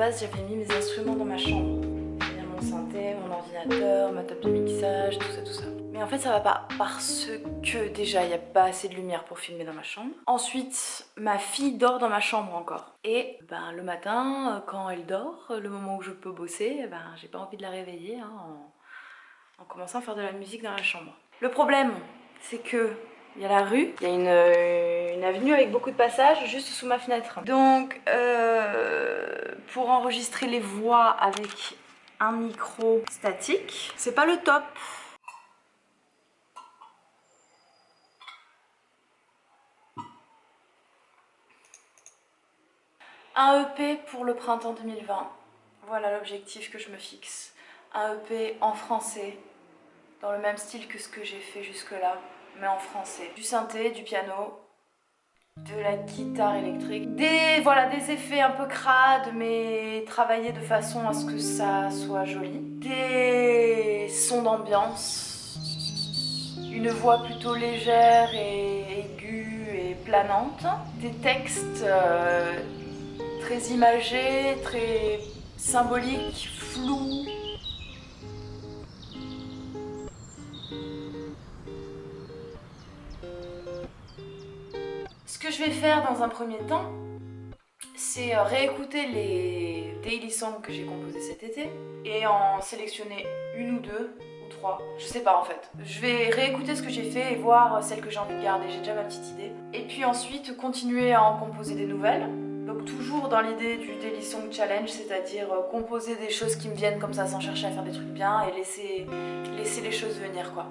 base, j'avais mis mes instruments dans ma chambre. Mon synthé, mon ordinateur, ma table de mixage, tout ça, tout ça. Mais en fait, ça va pas parce que déjà, il n'y a pas assez de lumière pour filmer dans ma chambre. Ensuite, ma fille dort dans ma chambre encore. Et ben, le matin, quand elle dort, le moment où je peux bosser, ben, j'ai pas envie de la réveiller hein, en commençant à faire de la musique dans la chambre. Le problème, c'est que il y a la rue, il y a une, euh, une, avenue avec beaucoup de passages juste sous ma fenêtre. Donc euh, pour enregistrer les voix avec un micro statique, c'est pas le top. Un EP pour le printemps 2020. Voilà l'objectif que je me fixe. Un EP en français, dans le même style que ce que j'ai fait jusque-là mais en français. Du synthé, du piano, de la guitare électrique. Des, voilà, des effets un peu crades, mais travaillés de façon à ce que ça soit joli. Des sons d'ambiance. Une voix plutôt légère et aiguë et planante. Des textes euh, très imagés, très symboliques, flous, que je vais faire dans un premier temps, c'est euh, réécouter les daily songs que j'ai composés cet été et en sélectionner une ou deux ou trois, je sais pas en fait. Je vais réécouter ce que j'ai fait et voir celles que j'ai envie de garder, j'ai déjà ma petite idée. Et puis ensuite continuer à en composer des nouvelles. Donc toujours dans l'idée du Daily Song Challenge, c'est-à-dire euh, composer des choses qui me viennent comme ça sans chercher à faire des trucs bien et laisser, laisser les choses venir quoi.